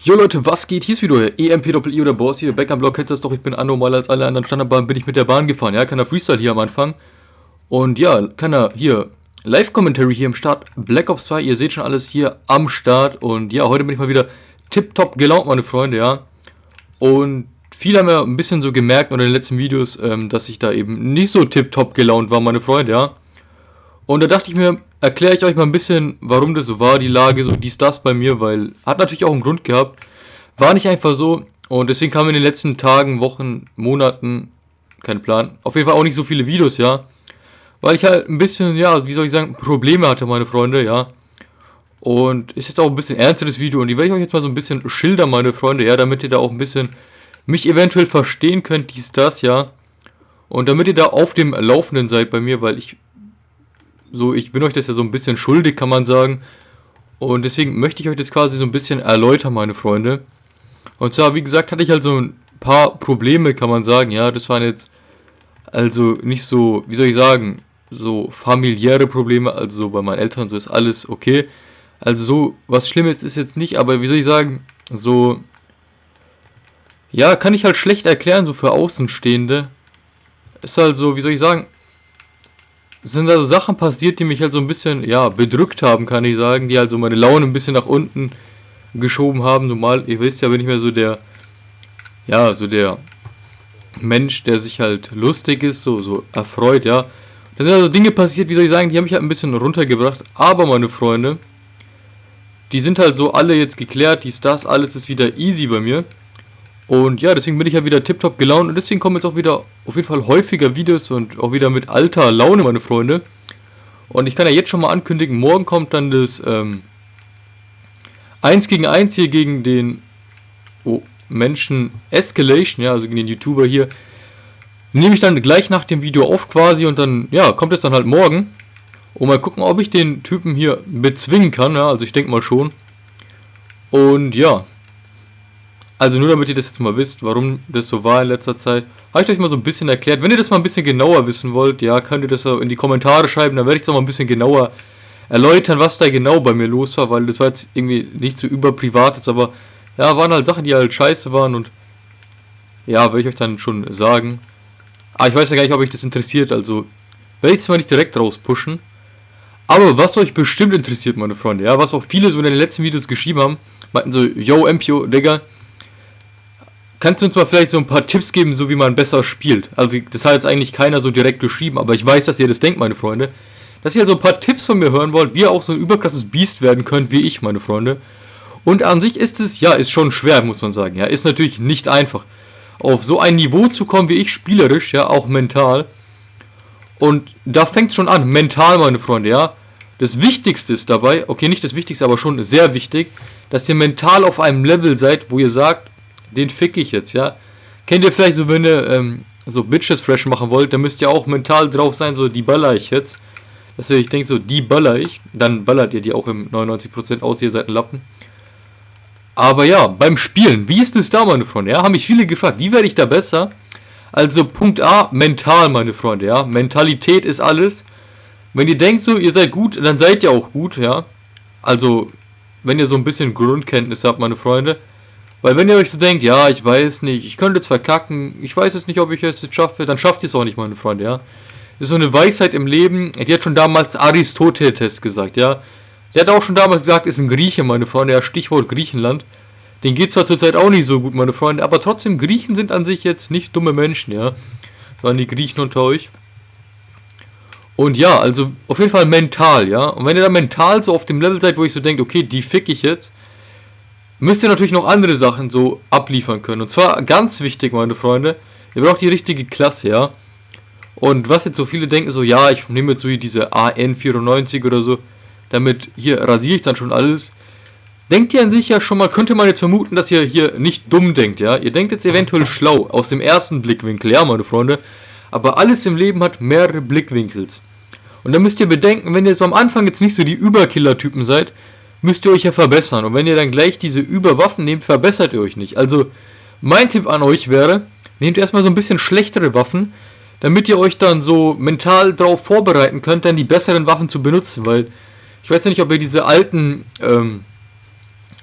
Jo Leute, was geht? Hier ist wieder EMP-I oder Boss hier, Back am Block, kennst das doch, ich bin anormal als alle anderen Standardbahnen, bin ich mit der Bahn gefahren, ja, keiner Freestyle hier am Anfang. Und ja, keiner hier, Live-Commentary hier im Start, Black Ops 2, ihr seht schon alles hier am Start. Und ja, heute bin ich mal wieder tipptopp gelaunt, meine Freunde, ja. Und viele haben ja ein bisschen so gemerkt in den letzten Videos, ähm, dass ich da eben nicht so tipptopp gelaunt war, meine Freunde, ja. Und da dachte ich mir, erkläre ich euch mal ein bisschen, warum das so war, die Lage, so dies, das bei mir, weil hat natürlich auch einen Grund gehabt. War nicht einfach so und deswegen kamen in den letzten Tagen, Wochen, Monaten, kein Plan, auf jeden Fall auch nicht so viele Videos, ja. Weil ich halt ein bisschen, ja, wie soll ich sagen, Probleme hatte, meine Freunde, ja. Und ist jetzt auch ein bisschen ernsteres Video und die werde ich euch jetzt mal so ein bisschen schildern, meine Freunde, ja, damit ihr da auch ein bisschen mich eventuell verstehen könnt, dies, das, ja. Und damit ihr da auf dem Laufenden seid bei mir, weil ich so, ich bin euch das ja so ein bisschen schuldig, kann man sagen. Und deswegen möchte ich euch das quasi so ein bisschen erläutern, meine Freunde. Und zwar, wie gesagt, hatte ich halt so ein paar Probleme, kann man sagen. Ja, das waren jetzt also nicht so, wie soll ich sagen, so familiäre Probleme. Also bei meinen Eltern so ist alles okay. Also so was Schlimmes ist jetzt nicht, aber wie soll ich sagen, so ja, kann ich halt schlecht erklären, so für Außenstehende. Ist halt so, wie soll ich sagen, sind also Sachen passiert, die mich halt so ein bisschen, ja, bedrückt haben, kann ich sagen, die halt so meine Laune ein bisschen nach unten geschoben haben. Normal, ihr wisst ja, bin ich mehr so der, ja, so der Mensch, der sich halt lustig ist, so, so erfreut, ja. Da sind also Dinge passiert, wie soll ich sagen, die haben mich halt ein bisschen runtergebracht. Aber, meine Freunde, die sind halt so alle jetzt geklärt, dies, das, alles ist wieder easy bei mir. Und ja, deswegen bin ich ja wieder tiptop gelaunt und deswegen kommen jetzt auch wieder auf jeden Fall häufiger Videos und auch wieder mit alter Laune, meine Freunde. Und ich kann ja jetzt schon mal ankündigen, morgen kommt dann das ähm, 1 gegen 1 hier gegen den oh, Menschen Escalation, ja, also gegen den YouTuber hier. Nehme ich dann gleich nach dem Video auf quasi und dann, ja, kommt es dann halt morgen. Und mal gucken, ob ich den Typen hier bezwingen kann, ja, also ich denke mal schon. Und ja, also nur damit ihr das jetzt mal wisst, warum das so war in letzter Zeit, habe ich euch mal so ein bisschen erklärt. Wenn ihr das mal ein bisschen genauer wissen wollt, ja, könnt ihr das in die Kommentare schreiben, dann werde ich es auch mal ein bisschen genauer erläutern, was da genau bei mir los war, weil das war jetzt irgendwie nicht so überprivates, aber ja, waren halt Sachen, die halt scheiße waren und ja, werde ich euch dann schon sagen. Aber ah, ich weiß ja gar nicht, ob euch das interessiert, also werde ich es mal nicht direkt rauspushen. Aber was euch bestimmt interessiert, meine Freunde, ja, was auch viele so in den letzten Videos geschrieben haben, meinten so, yo, Empio, Digga, Kannst du uns mal vielleicht so ein paar Tipps geben, so wie man besser spielt? Also, das hat jetzt eigentlich keiner so direkt geschrieben, aber ich weiß, dass ihr das denkt, meine Freunde. Dass ihr also ein paar Tipps von mir hören wollt, wie ihr auch so ein überkrasses Biest werden könnt, wie ich, meine Freunde. Und an sich ist es, ja, ist schon schwer, muss man sagen. Ja, ist natürlich nicht einfach. Auf so ein Niveau zu kommen wie ich, spielerisch, ja, auch mental. Und da fängt es schon an, mental, meine Freunde, ja. Das Wichtigste ist dabei, okay, nicht das Wichtigste, aber schon sehr wichtig, dass ihr mental auf einem Level seid, wo ihr sagt, den fick ich jetzt, ja. Kennt ihr vielleicht so, wenn ihr ähm, so Bitches fresh machen wollt, dann müsst ihr auch mental drauf sein, so die baller ich jetzt. Dass ihr euch denkt, so die baller ich, dann ballert ihr die auch im 99% aus, ihr seid ein Lappen. Aber ja, beim Spielen, wie ist es da, meine Freunde? Ja, haben mich viele gefragt, wie werde ich da besser? Also Punkt A, mental, meine Freunde, ja. Mentalität ist alles. Wenn ihr denkt so, ihr seid gut, dann seid ihr auch gut, ja. Also, wenn ihr so ein bisschen Grundkenntnis habt, meine Freunde, weil wenn ihr euch so denkt, ja, ich weiß nicht, ich könnte jetzt verkacken, ich weiß jetzt nicht, ob ich es jetzt schaffe, dann schafft ihr es auch nicht, meine Freunde, ja. Das ist so eine Weisheit im Leben, die hat schon damals Aristoteles gesagt, ja. Der hat auch schon damals gesagt, ist ein Grieche, meine Freunde, ja, Stichwort Griechenland. Den geht zwar zurzeit auch nicht so gut, meine Freunde, aber trotzdem, Griechen sind an sich jetzt nicht dumme Menschen, ja. Sondern die Griechen unter euch. Und ja, also auf jeden Fall mental, ja. Und wenn ihr da mental so auf dem Level seid, wo ich so denke, okay, die fick ich jetzt, müsst ihr natürlich noch andere Sachen so abliefern können. Und zwar ganz wichtig, meine Freunde, ihr braucht die richtige Klasse, ja. Und was jetzt so viele denken, so, ja, ich nehme jetzt so hier diese AN94 oder so, damit hier rasiere ich dann schon alles. Denkt ihr an sich ja schon mal, könnte man jetzt vermuten, dass ihr hier nicht dumm denkt, ja? Ihr denkt jetzt eventuell schlau, aus dem ersten Blickwinkel, ja, meine Freunde. Aber alles im Leben hat mehrere Blickwinkels. Und da müsst ihr bedenken, wenn ihr so am Anfang jetzt nicht so die Überkiller-Typen seid, müsst ihr euch ja verbessern. Und wenn ihr dann gleich diese Überwaffen nehmt, verbessert ihr euch nicht. Also mein Tipp an euch wäre, nehmt erstmal so ein bisschen schlechtere Waffen, damit ihr euch dann so mental darauf vorbereiten könnt, dann die besseren Waffen zu benutzen. Weil ich weiß ja nicht, ob ihr diese alten, ähm,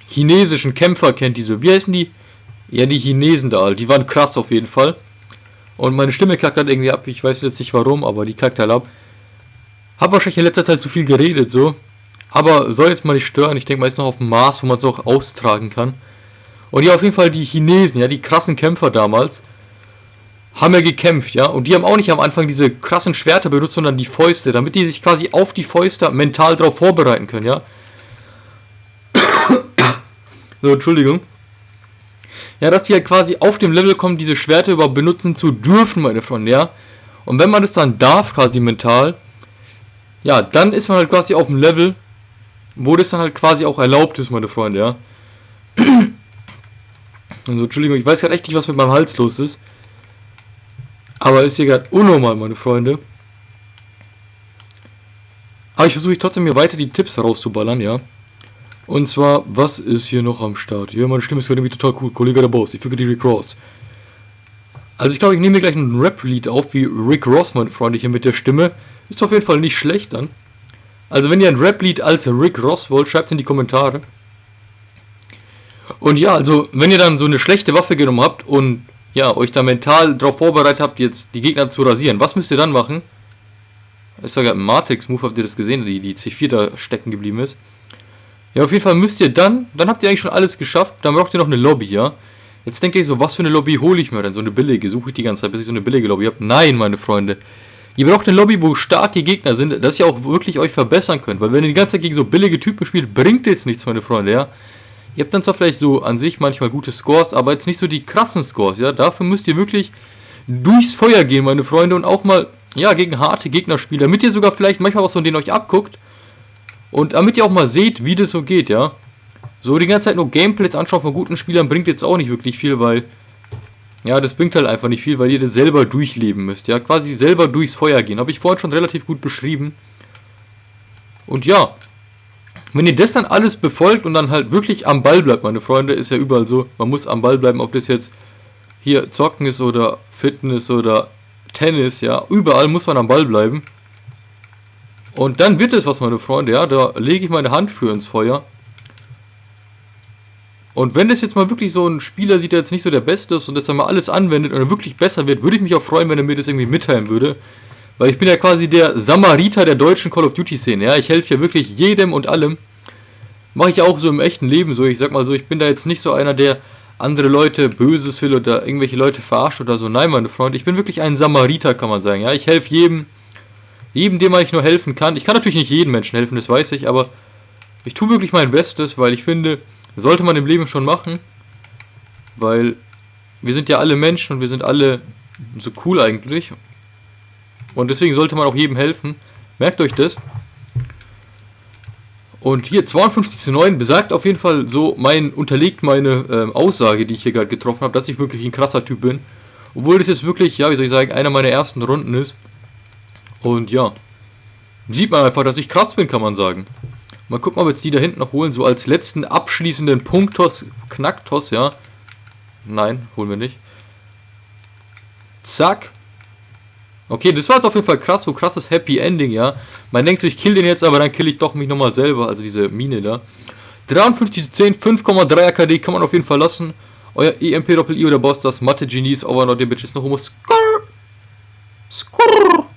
chinesischen Kämpfer kennt, diese, wie heißen die? Ja, die Chinesen da, die waren krass auf jeden Fall. Und meine Stimme klackt dann irgendwie ab, ich weiß jetzt nicht warum, aber die klackt halt ab. Hab wahrscheinlich in letzter Zeit zu viel geredet, so. Aber soll jetzt mal nicht stören, ich denke mal, ist noch auf dem Mars, wo man es auch austragen kann. Und ja, auf jeden Fall die Chinesen, ja, die krassen Kämpfer damals, haben ja gekämpft, ja. Und die haben auch nicht am Anfang diese krassen Schwerter benutzt, sondern die Fäuste, damit die sich quasi auf die Fäuste mental darauf vorbereiten können, ja. so, Entschuldigung. Ja, dass die halt quasi auf dem Level kommen, diese Schwerter überhaupt benutzen zu dürfen, meine Freunde, ja. Und wenn man das dann darf, quasi mental, ja, dann ist man halt quasi auf dem Level, wo das dann halt quasi auch erlaubt ist, meine Freunde, ja. Also, Entschuldigung, ich weiß gerade echt nicht, was mit meinem Hals los ist. Aber ist hier gerade unnormal, meine Freunde. Aber ich versuche trotzdem mir weiter die Tipps rauszuballern, ja. Und zwar, was ist hier noch am Start? Ja, meine Stimme ist gerade irgendwie total cool. Kollege der Boss, ich füge die Rick Ross. Also ich glaube, ich nehme mir gleich ein Rap-Lied auf, wie Rick Ross, meine Freunde, hier mit der Stimme. Ist auf jeden Fall nicht schlecht dann. Also wenn ihr ein Rap-Lied als Rick Ross wollt, schreibt es in die Kommentare. Und ja, also wenn ihr dann so eine schlechte Waffe genommen habt und ja, euch da mental darauf vorbereitet habt, jetzt die Gegner zu rasieren, was müsst ihr dann machen? Ich sage im Matrix-Move, habt ihr das gesehen, die, die C4 da stecken geblieben ist. Ja, auf jeden Fall müsst ihr dann, dann habt ihr eigentlich schon alles geschafft, dann braucht ihr noch eine Lobby, ja. Jetzt denkt ihr so, was für eine Lobby hole ich mir denn? So eine billige, suche ich die ganze Zeit, bis ich so eine billige Lobby habe. Nein, meine Freunde. Ihr braucht eine Lobby, wo starke Gegner sind, dass ihr auch wirklich euch verbessern könnt. Weil wenn ihr die ganze Zeit gegen so billige Typen spielt, bringt jetzt nichts, meine Freunde, ja. Ihr habt dann zwar vielleicht so an sich manchmal gute Scores, aber jetzt nicht so die krassen Scores, ja. Dafür müsst ihr wirklich durchs Feuer gehen, meine Freunde, und auch mal, ja, gegen harte Gegner spielen, damit ihr sogar vielleicht manchmal was von denen euch abguckt. Und damit ihr auch mal seht, wie das so geht, ja. So die ganze Zeit nur Gameplays anschauen von guten Spielern bringt jetzt auch nicht wirklich viel, weil, ja, das bringt halt einfach nicht viel, weil ihr das selber durchleben müsst, ja. Quasi selber durchs Feuer gehen. Habe ich vorhin schon relativ gut beschrieben. Und ja, wenn ihr das dann alles befolgt und dann halt wirklich am Ball bleibt, meine Freunde, ist ja überall so, man muss am Ball bleiben, ob das jetzt hier Zocken ist oder Fitness oder Tennis, ja, überall muss man am Ball bleiben. Und dann wird es was, meine Freunde, ja, da lege ich meine Hand für ins Feuer. Und wenn das jetzt mal wirklich so ein Spieler sieht, der jetzt nicht so der Beste ist und das dann mal alles anwendet und wirklich besser wird, würde ich mich auch freuen, wenn er mir das irgendwie mitteilen würde. Weil ich bin ja quasi der Samariter der deutschen Call of Duty Szene. Ja, ich helfe ja wirklich jedem und allem. Mache ich auch so im echten Leben so. Ich sag mal so, ich bin da jetzt nicht so einer, der andere Leute Böses will oder irgendwelche Leute verarscht oder so. Nein, meine Freunde, ich bin wirklich ein Samariter, kann man sagen. Ja, ich helfe jedem, jedem, dem ich nur helfen kann. Ich kann natürlich nicht jedem Menschen helfen, das weiß ich, aber ich tue wirklich mein Bestes, weil ich finde, sollte man im Leben schon machen, weil wir sind ja alle Menschen und wir sind alle so cool eigentlich und deswegen sollte man auch jedem helfen. Merkt euch das. Und hier 52 zu 9 besagt auf jeden Fall so, mein, unterlegt meine ähm, Aussage, die ich hier gerade getroffen habe, dass ich wirklich ein krasser Typ bin. Obwohl das jetzt wirklich, ja, wie soll ich sagen, einer meiner ersten Runden ist. Und ja, sieht man einfach, dass ich krass bin, kann man sagen. Mal gucken, ob wir jetzt die da hinten noch holen, so als letzten abschließenden Punktos, Knacktos, ja. Nein, holen wir nicht. Zack. Okay, das war jetzt auf jeden Fall krass, so krasses Happy Ending, ja. Man denkt so, ich kill den jetzt, aber dann kill ich doch mich nochmal selber, also diese Mine da. 53 zu 10, 5,3 AKD kann man auf jeden Fall lassen. Euer EMP Doppel I oder Boss, das Mathe Genies, over not the bitches, noch homo. Skrrr. Skrrr.